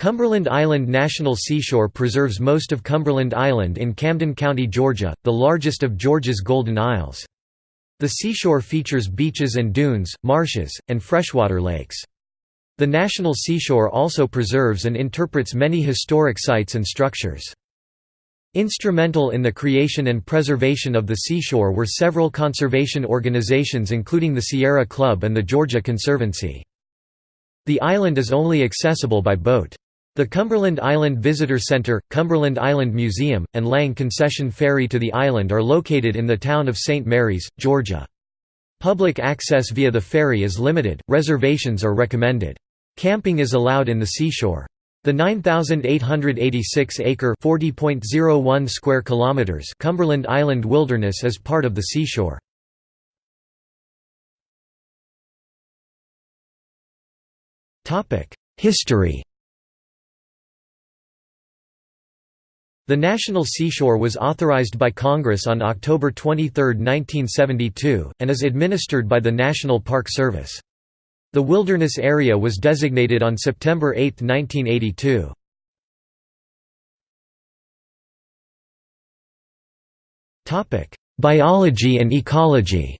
Cumberland Island National Seashore preserves most of Cumberland Island in Camden County, Georgia, the largest of Georgia's Golden Isles. The seashore features beaches and dunes, marshes, and freshwater lakes. The National Seashore also preserves and interprets many historic sites and structures. Instrumental in the creation and preservation of the seashore were several conservation organizations including the Sierra Club and the Georgia Conservancy. The island is only accessible by boat. The Cumberland Island Visitor Center, Cumberland Island Museum, and Lang Concession Ferry to the island are located in the town of St. Mary's, Georgia. Public access via the ferry is limited, reservations are recommended. Camping is allowed in the seashore. The 9,886-acre (40.01 square kilometers) Cumberland Island Wilderness is part of the seashore. History The National Seashore was authorized by Congress on October 23, 1972, and is administered by the National Park Service. The wilderness area was designated on September 8, 1982. Biology and ecology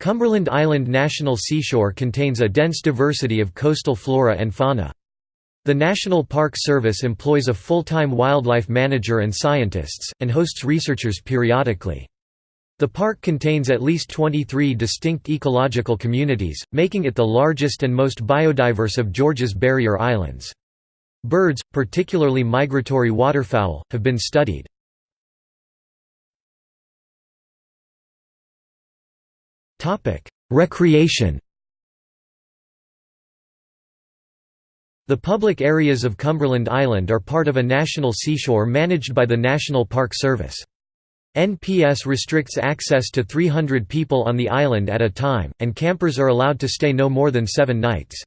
Cumberland Island National Seashore contains a dense diversity of coastal flora and fauna. The National Park Service employs a full-time wildlife manager and scientists, and hosts researchers periodically. The park contains at least 23 distinct ecological communities, making it the largest and most biodiverse of Georgia's barrier islands. Birds, particularly migratory waterfowl, have been studied. Recreation The public areas of Cumberland Island are part of a national seashore managed by the National Park Service. NPS restricts access to 300 people on the island at a time, and campers are allowed to stay no more than seven nights.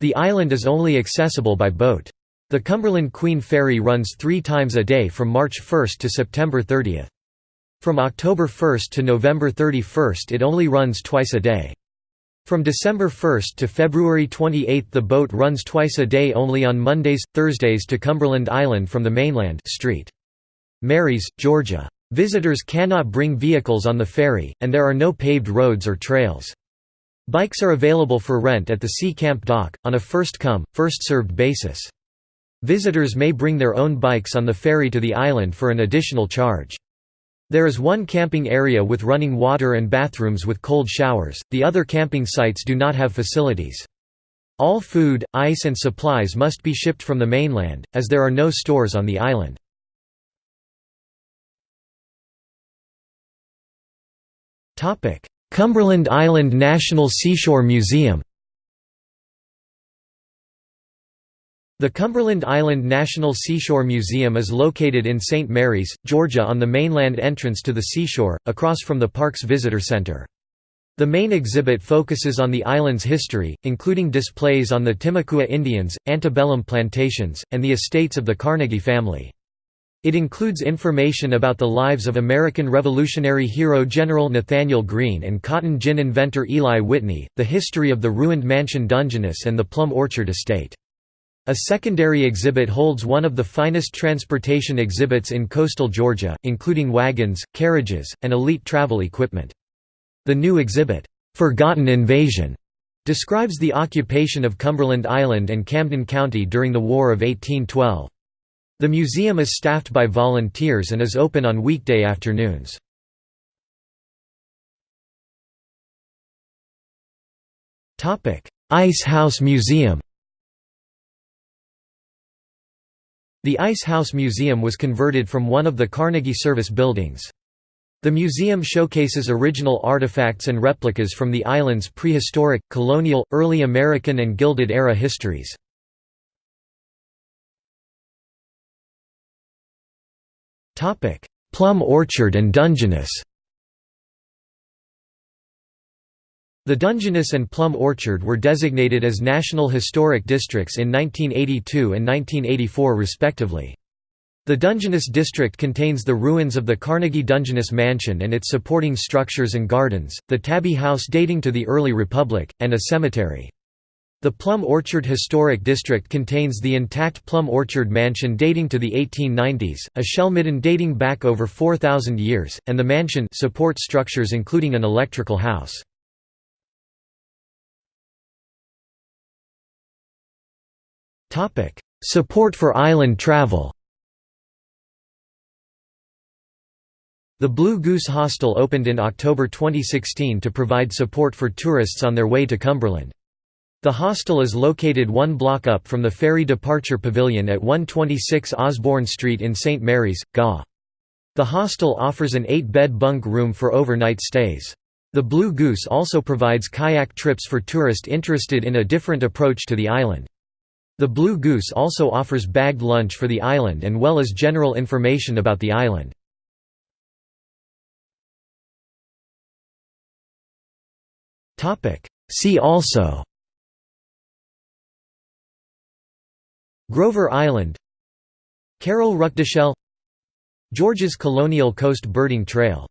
The island is only accessible by boat. The Cumberland Queen Ferry runs three times a day from March 1 to September 30. From October 1 to November 31 it only runs twice a day. From December 1 to February 28 the boat runs twice a day only on Mondays, Thursdays to Cumberland Island from the mainland St. Marys, Georgia. Visitors cannot bring vehicles on the ferry, and there are no paved roads or trails. Bikes are available for rent at the Sea Camp dock, on a first-come, first-served basis. Visitors may bring their own bikes on the ferry to the island for an additional charge. There is one camping area with running water and bathrooms with cold showers, the other camping sites do not have facilities. All food, ice and supplies must be shipped from the mainland, as there are no stores on the island. Cumberland Island National Seashore Museum The Cumberland Island National Seashore Museum is located in St. Mary's, Georgia on the mainland entrance to the seashore, across from the park's visitor center. The main exhibit focuses on the island's history, including displays on the Timucua Indians, antebellum plantations, and the estates of the Carnegie family. It includes information about the lives of American Revolutionary hero General Nathanael Greene and cotton gin inventor Eli Whitney, the history of the ruined Mansion Dungeness and the Plum Orchard estate. A secondary exhibit holds one of the finest transportation exhibits in coastal Georgia, including wagons, carriages, and elite travel equipment. The new exhibit, "'Forgotten Invasion' describes the occupation of Cumberland Island and Camden County during the War of 1812. The museum is staffed by volunteers and is open on weekday afternoons. Ice House Museum The Ice House Museum was converted from one of the Carnegie Service buildings. The museum showcases original artifacts and replicas from the island's prehistoric, colonial, early American and Gilded Era histories. Plum Orchard and Dungeness The Dungeness and Plum Orchard were designated as National Historic Districts in 1982 and 1984 respectively. The Dungeness district contains the ruins of the Carnegie Dungeness Mansion and its supporting structures and gardens, the Tabby House dating to the early Republic, and a cemetery. The Plum Orchard Historic District contains the intact Plum Orchard Mansion dating to the 1890s, a shell midden dating back over 4,000 years, and the mansion support structures including an electrical house. Support for island travel The Blue Goose Hostel opened in October 2016 to provide support for tourists on their way to Cumberland. The hostel is located one block up from the ferry departure pavilion at 126 Osborne Street in St. Mary's, GA. The hostel offers an eight-bed bunk room for overnight stays. The Blue Goose also provides kayak trips for tourists interested in a different approach to the island. The Blue Goose also offers bagged lunch for the island and well as general information about the island. See also Grover Island Carol Ruckdeschel Georgia's Colonial Coast Birding Trail